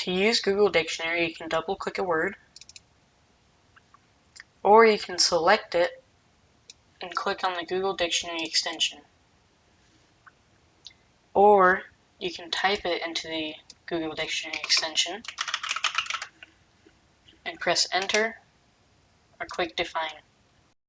To use Google Dictionary, you can double click a word, or you can select it and click on the Google Dictionary extension. Or you can type it into the Google Dictionary extension and press enter or click define.